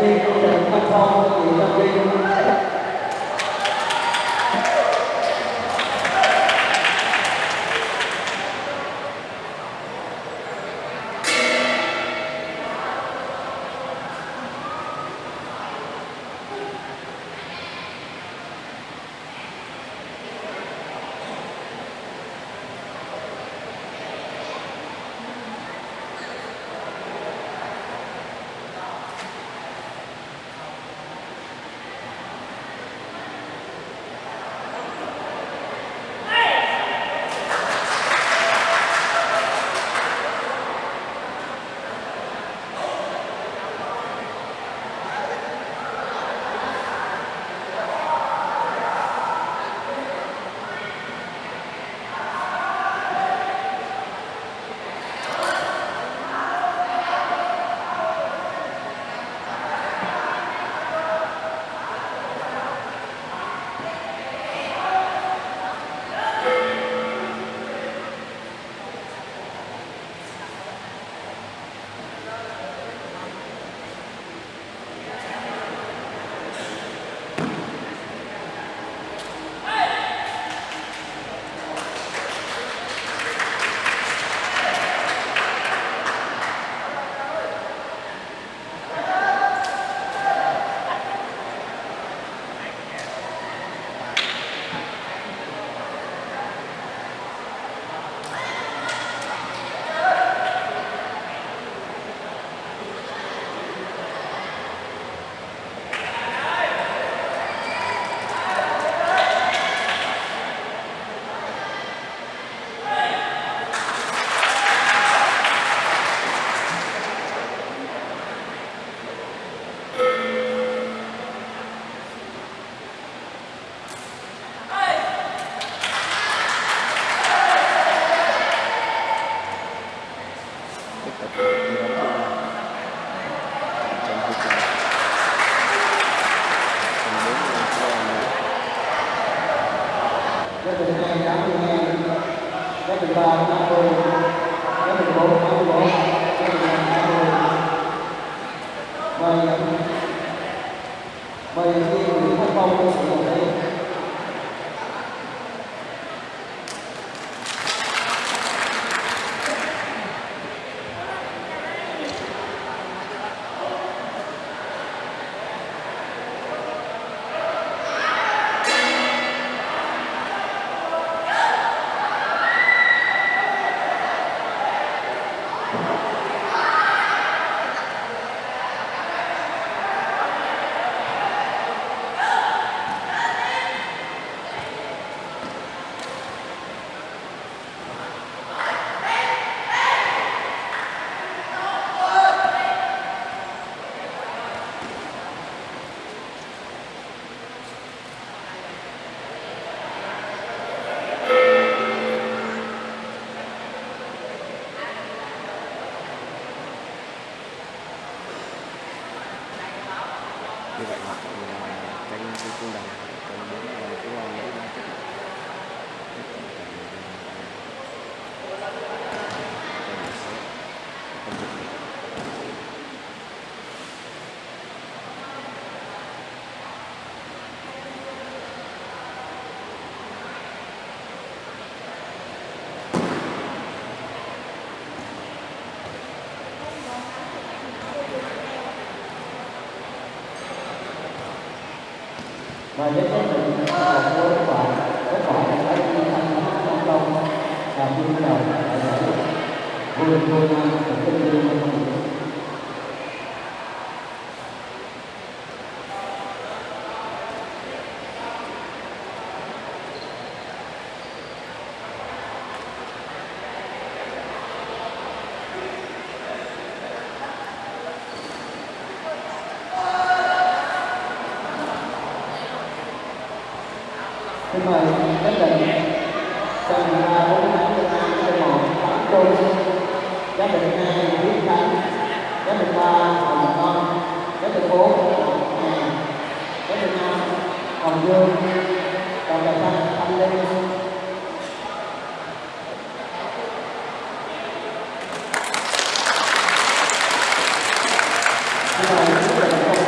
Thank you. Mời mời khi người không công sử dụng đây và giấy phép định là của các bạn các bạn đã phải đi thành công công và đi đầu để giải vô địch vô mời các định sân A bốn tám Việt Nam sân một Tám Trung giám định hai quyết thắng giám định ba Hồng con giám định bốn nhà giám định năm Hồng Dương còn cà xanh Thanh Linh Xin mời giám định công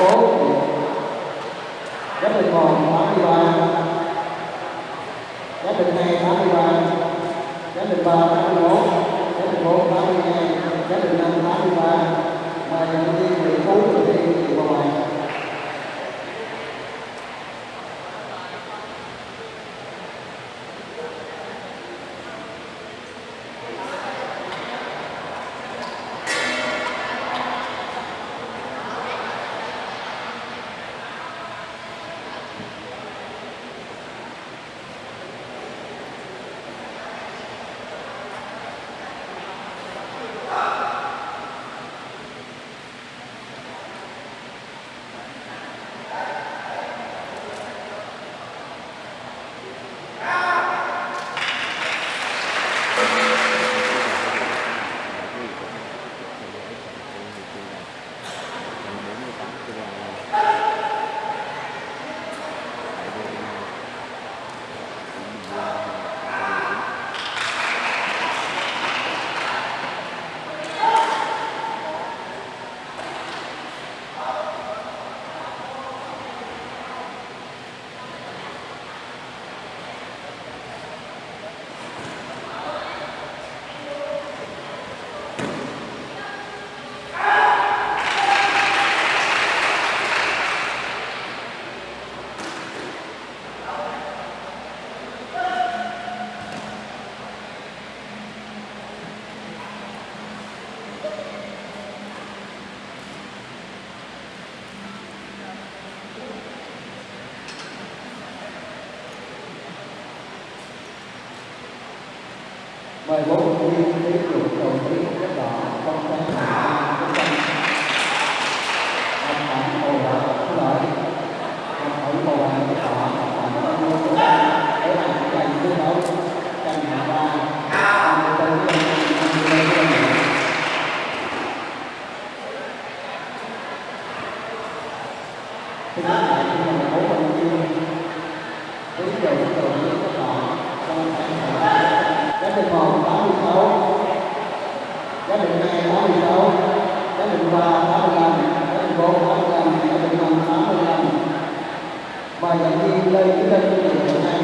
83 giá trị 3 81 giá trị 4 82 giá trị 5 83 mời nhân viên Nguyễn Phú thực hiện chị vào ngoài mời bốn viên tiếp tục đầu tiên rất đỏ trong sáng hạ trung tâm học bản hồ đỏ có lợi học bản hồ đỏ có đỏ học bản bao nhiêu của để làm dành chiến đấu tranh hạ ba làm tên dân dân dân dân Thì nói lại thì là bốn thành viên ví dụ đầu giá trị một tám mươi sáu. Giá trị hai tám mươi sáu. Giá trị ba tám mươi lăm. Giá trị bốn tám mươi lăm. Giá trị năm tám mươi lăm. Mời giảng viên lê trí linh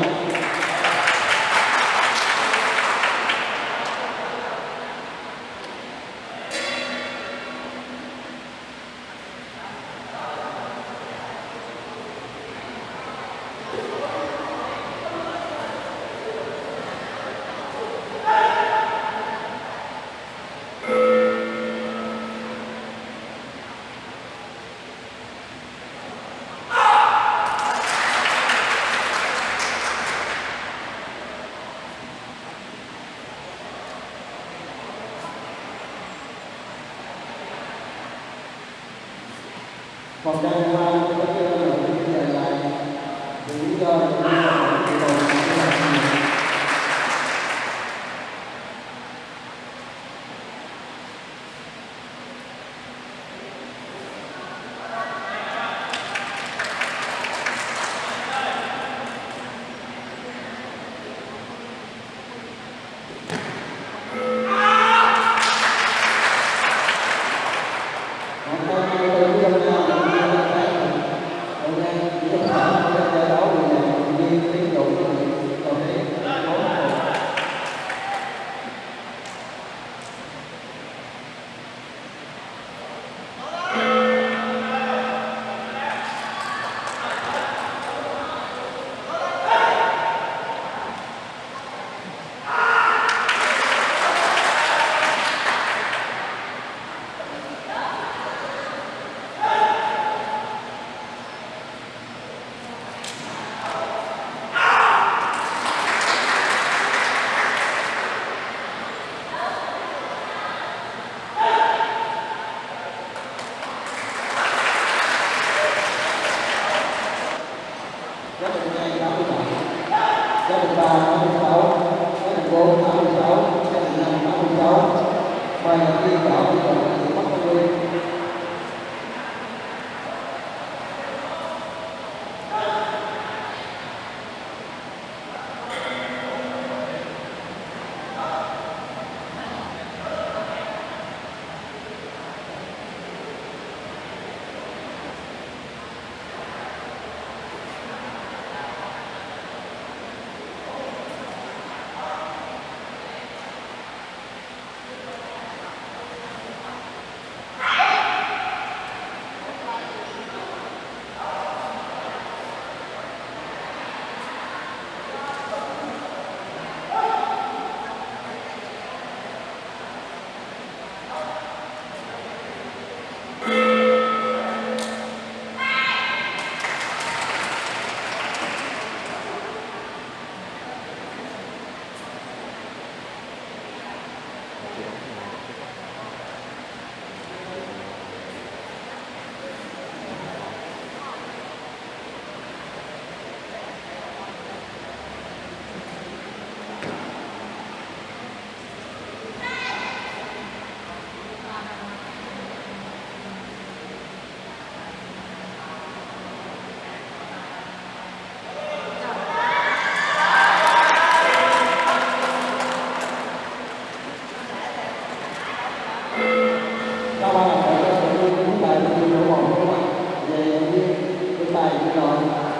cái bài nói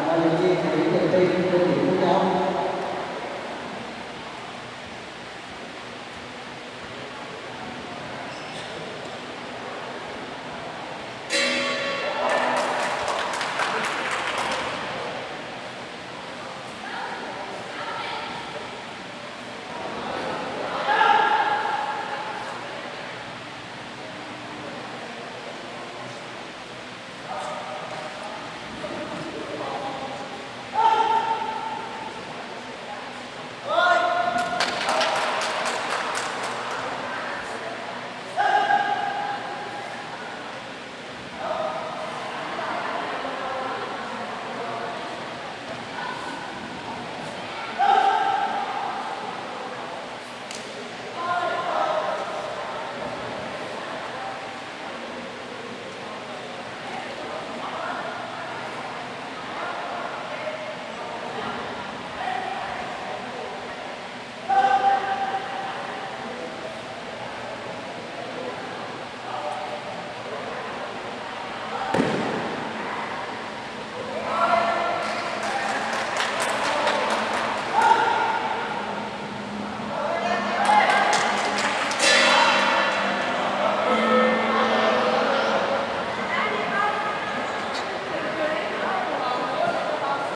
là những cái thấy niềm tin với những nhau